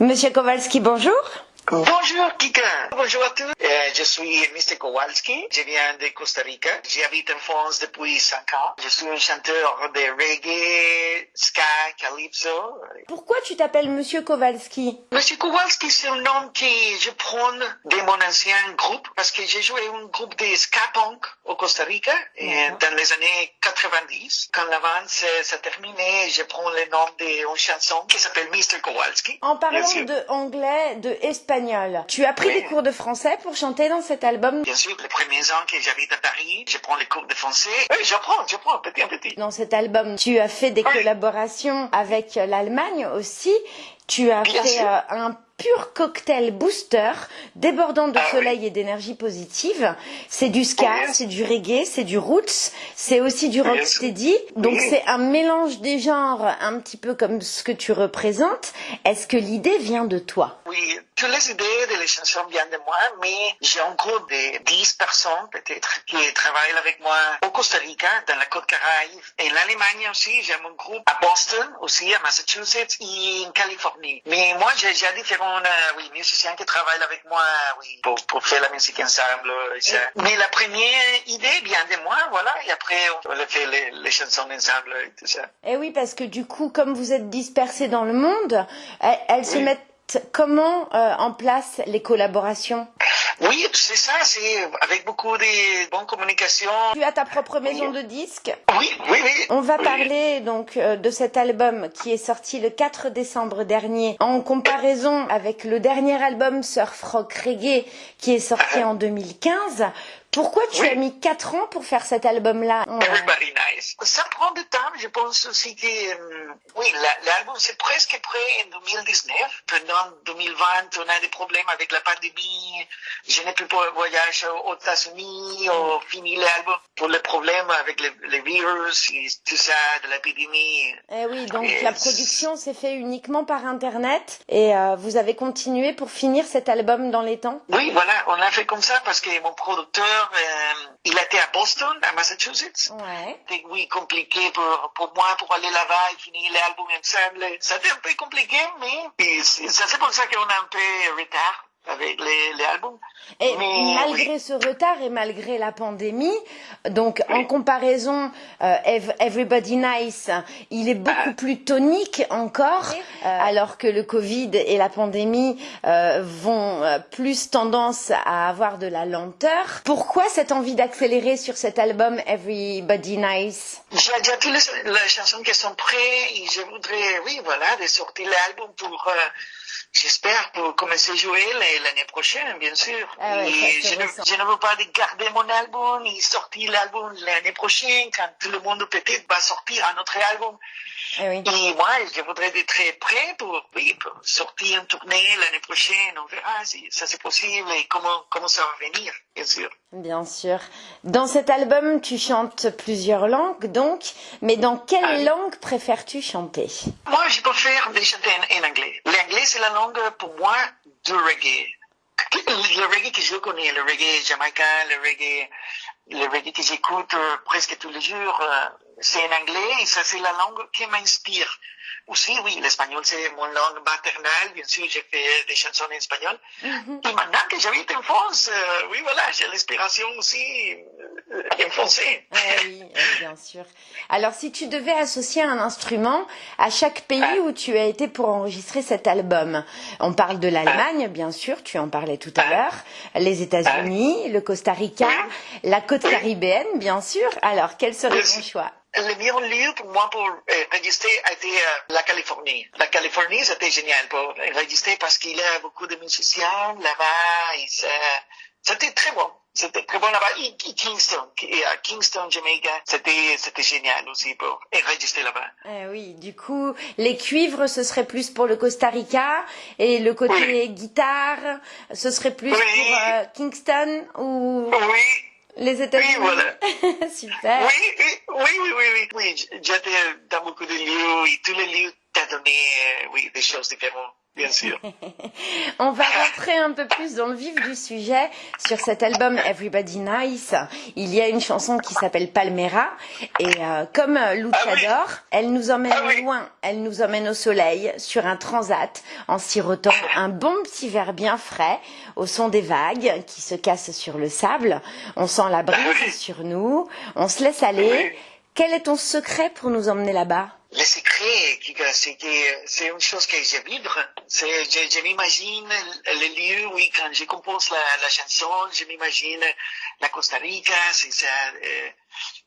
Monsieur Kowalski, bonjour. Bonjour Kika, bonjour à tous. Euh, je suis Mr. Kowalski, je viens de Costa Rica. J'habite en France depuis 5 ans. Je suis un chanteur de reggae, ska, calypso. Pourquoi tu t'appelles Monsieur Kowalski? Monsieur Kowalski, c'est un nom que je prends de mon ancien groupe parce que j'ai joué un groupe de ska punk au Costa Rica et dans les années 90. Quand la vente s'est terminée, je prends le nom d'une chanson qui s'appelle Mr. Kowalski. En parlant de anglais, de espagnol, tu as pris des cours de français pour chanter dans cet album? Bien sûr, les premiers ans que j'habite à Paris, je prends les cours de français. Oui, j'apprends, j'apprends petit à petit. Dans cet album, tu as fait des collaborations avec l'Allemagne aussi. Tu as fait euh, un pur cocktail booster débordant de ah soleil et d'énergie positive. C'est du ska, c'est du reggae, c'est du roots, c'est aussi du rocksteady. Donc c'est un mélange des genres un petit peu comme ce que tu représentes. Est-ce que l'idée vient de toi? Oui, toutes les idées de les chansons viennent de moi, mais j'ai un groupe de 10 personnes peut-être qui travaillent avec moi au Costa Rica, dans la côte Caraïbe, et en Allemagne aussi. J'ai mon groupe à Boston, aussi à Massachusetts et en Californie. Mais moi, j'ai différents euh, oui, musiciens qui travaillent avec moi oui, pour, pour faire la musique ensemble. Mais la première idée vient de moi, voilà, et après on a fait les, les chansons ensemble et tout ça. Et eh oui, parce que du coup, comme vous êtes dispersés dans le monde, elles, se mettent comment euh, en place les collaborations? Oui, c'est ça, c'est avec beaucoup de bonnes communications. Tu as ta propre maison de disques Oui, oui, oui. On va parler donc euh, de cet album qui est sorti le 4 décembre dernier en comparaison avec le dernier album Surf Rock Reggae qui est sorti en 2015. Pourquoi tu as mis 4 ans pour faire cet album-là Everybody Nice. Ça prend du temps. Je pense aussi que, euh, oui, l'album c'est presque prêt en 2019. Pendant 2020, on a des problèmes avec la pandémie. Je n'ai plus de voyage aux États-Unis. On finit l'album pour les problèmes avec les, virus et tout ça, de l'épidémie. Eh oui, donc la production s'est faite uniquement par Internet et euh, vous avez continué pour finir cet album dans les temps? Oui, voilà, on a fait comme ça parce que mon producteur euh, il était à Boston, à Massachusetts. Ouais. C'était oui compliqué pour, pour moi pour aller là-bas et finir l'album ensemble. C'était un peu compliqué, mais c'est pour ça qu'on a un peu retard avec les, les albums. Et malgré ce retard et malgré la pandémie, donc en comparaison, euh, Everybody Nice, il est beaucoup ah. plus tonique encore, euh, alors que le Covid et la pandémie euh, vont plus tendance à avoir de la lenteur. Pourquoi cette envie d'accélérer sur cet album Everybody Nice? J'ai déjà toutes les, les, chansons qui sont prêtes et je voudrais, oui, voilà, de sortir l'album pour J'espère pour commencer à jouer l'année prochaine, bien sûr. Ah je, ne, je, ne, veux pas garder mon album et sortir l'album l'année prochaine quand tout le monde peut-être va sortir un autre album. Ah oui. Et moi, je voudrais être très prêt pour, oui, pour sortir une tournée l'année prochaine. On verra si ça c'est possible et comment, comment ça va venir, bien sûr. Bien sûr. Dans cet album, tu chantes plusieurs langues, donc, mais dans quelle ah langue préfères-tu chanter? Moi, je préfère chanter en, en anglais. L'anglais, c'est la langue pour moi du reggae. Le reggae que je connais, le reggae jamaïcain, le reggae, le reggae que j'écoute euh, presque tous les jours, euh, c'est en anglais et ça c'est la langue qui m'inspire. Aussi, oui, l'espagnol c'est mon langue maternelle, bien sûr j'ai fait des chansons en espagnol. Mm-hmm. Et maintenant que j'habite en France, euh, oui voilà, j'ai l'inspiration aussi en français. Eh oui, bien sûr. Alors si tu devais associer un instrument à chaque pays ah. où tu as été pour enregistrer cet album, on parle de l'Allemagne, bien sûr, tu en parlais tout à ah. l'heure, les États-Unis, le Costa Rica, la côte caribéenne, bien sûr. Alors, quel serait ton choix? Le meilleur lieu pour moi pour euh, enregistrer a été euh, la Californie. La Californie, c'était génial pour enregistrer parce qu'il y a beaucoup de musiciens là-bas. C'était très bon. C'était très bon là-bas. Et, Kingston, à Kingston, Jamaica, c'était, c'était génial aussi pour enregistrer là-bas. Eh oui, du coup, les cuivres, ce serait plus pour le Costa Rica et le côté guitare, ce serait plus pour euh, Kingston ou... Oui. Les États-Unis. Oui, voilà. Super. Oui, oui, oui, oui, oui. oui. J'étais dans beaucoup de lieux et tous les lieux t'ont donné, euh, oui, des choses différentes. Bien sûr. On va rentrer un peu plus dans le vif du sujet. Sur cet album Everybody Nice, il y a une chanson qui s'appelle Palmera. Et euh, comme Luchador, ah elle nous emmène ah oui. loin. Elle nous emmène au soleil, sur un transat, en sirotant un bon petit verre bien frais, au son des vagues qui se cassent sur le sable. On sent la brise Ah oui. sur nous. On se laisse aller. Quel est ton secret pour nous emmener là-bas? Secret, Kika, c'est une chose que je vibre. Je, je m'imagine le lieu, oui, quand je compose la, la chanson, je m'imagine la Costa Rica, c'est ça, euh,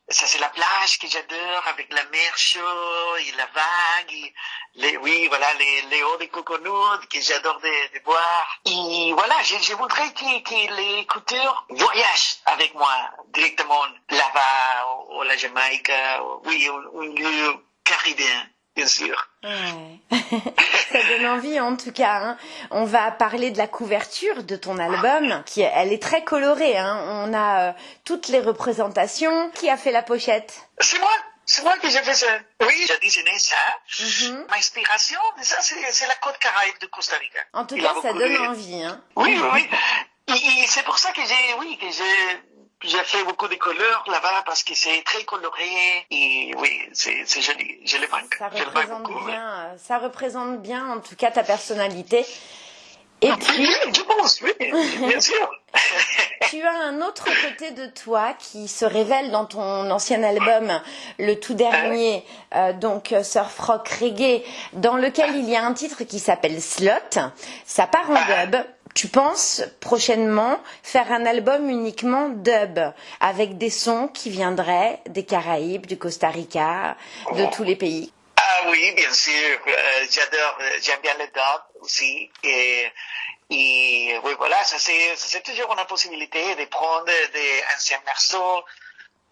c'est la plage que j'adore avec la mer chaude et la vague, et les, oui, voilà, les, les hauts de coconut que j'adore de, de boire. Et voilà, je, je voudrais que, que les écouteurs voyagent avec moi directement là-bas, ou, la Jamaïque, ou- oui, un, un lieu caribéen, bien sûr. Ouais. Ça donne envie en tout cas. hein. On va parler de la couverture de ton album, qui elle est très colorée. hein. On a euh, toutes les représentations. Qui a fait la pochette? C'est moi, c'est moi qui j'ai fait ça. Oui, j'ai dessiné ça. Mhm. Ma inspiration ça, c'est, la côte caraïbe de Costa Rica. En tout Il cas, ça donne de- envie. Hein. Oui, oui, oui. Et, et c'est pour ça que j'ai, oui, que j'ai, j'ai fait beaucoup de couleurs là-bas parce que c'est très coloré et oui, c'est, joli. Je le manque. Ça je le manque représente beaucoup. bien. Ça représente bien, en tout cas, ta personnalité. Et puis, Je pense, oui, bien sûr. tu as un autre côté de toi qui se révèle dans ton ancien album, le tout dernier, euh, donc euh, Surf Rock Reggae, dans lequel il y a un titre qui s'appelle Slot. Ça part en dub. Tu penses prochainement faire un album uniquement dub, avec des sons qui viendraient des Caraïbes, du Costa Rica, de tous les pays? Ah oui, bien sûr. Euh, j'adore, euh, j'aime bien le dub aussi. Et, et oui, voilà, ça c'est, ça, c'est toujours une possibilité de prendre des anciens morceaux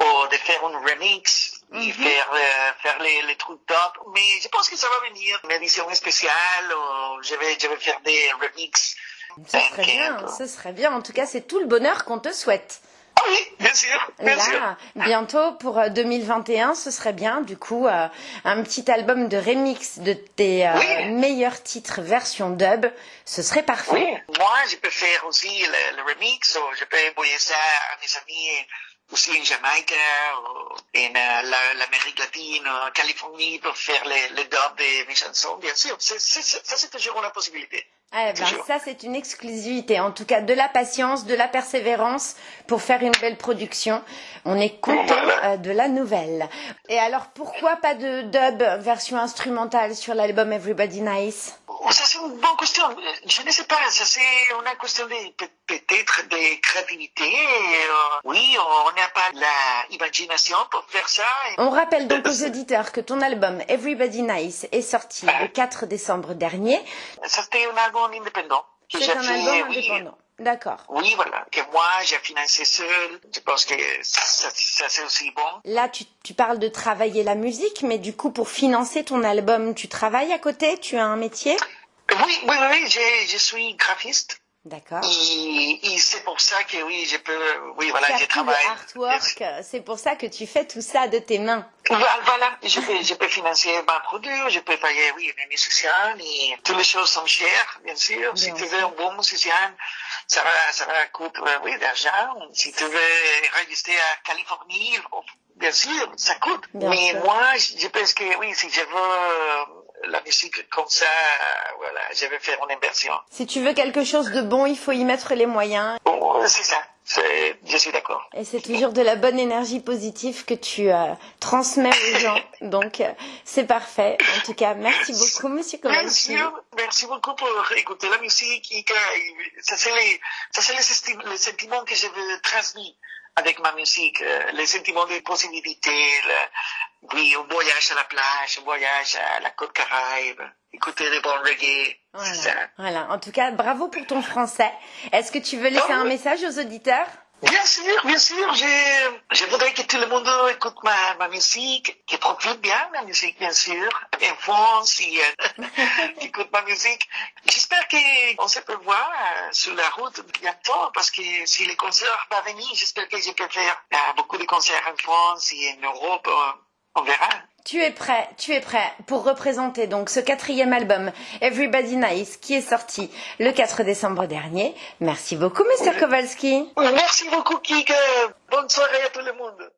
ou de faire un remix et Mhm. faire, euh, faire les, les trucs top. Mais je pense que ça va venir une édition spéciale ou je vais, je vais faire des remix. Ce serait bien, ce serait bien. En tout cas, c'est tout le bonheur qu'on te souhaite. Ah oui, bien sûr, bien sûr. Bientôt pour euh, 2021, ce serait bien, du coup, euh, un petit album de remix de tes euh, Oui. meilleurs titres version dub, ce serait parfait. Oui, moi, je peux faire aussi le, le remix, ou je peux envoyer ça à mes amis aussi en Jamaïque, ou en euh, la- l'Amérique latine, en Californie, pour faire le, le dub de mes chansons, bien sûr. Ça, c'est toujours une possibilité. Eh ben, ça, c'est une exclusivité. En tout cas, de la patience, de la persévérance pour faire une belle production. On est content Voilà. euh, de la nouvelle. Et alors, pourquoi pas de dub version instrumentale sur l'album Everybody Nice? Oh, Ça, c'est une bonne question. Je ne sais pas, ça, c'est une question de, peut-être de créativité. euh, oui, on n'a pas l'imagination pour faire ça. On rappelle donc aux auditeurs que ton album Everybody Nice est sorti le 4 décembre dernier. Ça, c'était un album indépendant. C'est un album oui, indépendant. D'accord. Oui, voilà, que moi j'ai financé seul. Je pense que ça, ça c'est aussi bon. Là, tu, tu parles de travailler la musique, mais du coup, pour financer ton album, tu travailles à côté? Tu as un métier? Oui, oui, oui, je, je suis graphiste. D'accord. Et, et c'est pour ça que oui, je peux, oui, voilà, le travaille. artwork, c'est pour ça que tu fais tout ça de tes mains. Voilà, je peux, je peux financer ma produit, je peux payer, oui, mes musiciens, et toutes les choses sont chères, bien sûr. si tu veux un bon musicien, ça va, ça va coûter, euh, oui, d'argent. Si tu veux enregistrer à Californie, oh, bien sûr, ça coûte. Bien Mais sûr. moi, je pense que oui, si je veux la musique comme ça, voilà, je vais faire une inversion. Si tu veux quelque chose de bon, il faut y mettre les moyens. Oh, c'est ça, je suis d'accord. Et c'est toujours de la bonne énergie positive que tu euh, transmets aux gens. Donc, euh, c'est parfait. En tout cas, merci beaucoup, Monsieur Kovalski. sûr, merci beaucoup pour écouter la musique. Et que, ça, c'est les, les, les sentiments que je veux transmettre avec ma musique. euh, les sentiments de possibilité, le- oui, un voyage à la plage, un voyage à la côte caraïbe, écouter des bons reggae. C'est ça. Voilà. voilà. En tout cas, bravo pour ton français. Est-ce que tu veux laisser un oui. message aux auditeurs? Bien sûr, bien sûr. Je, je voudrais que tout le monde écoute ma, ma musique, qu'il profite bien ma musique, bien sûr. En France, et, euh, écoute ma musique. J'espère qu'on se peut voir euh, sur la route bientôt, parce que si les concerts vont venir, j'espère que je peux faire euh, beaucoup de concerts en France et en Europe. On verra. Tu es prêt, tu es prêt pour représenter donc ce quatrième album, Everybody Nice, qui est sorti le 4 décembre dernier. Merci beaucoup, Mr. Kowalski. Merci beaucoup, Kika. Bonne soirée à tout le monde.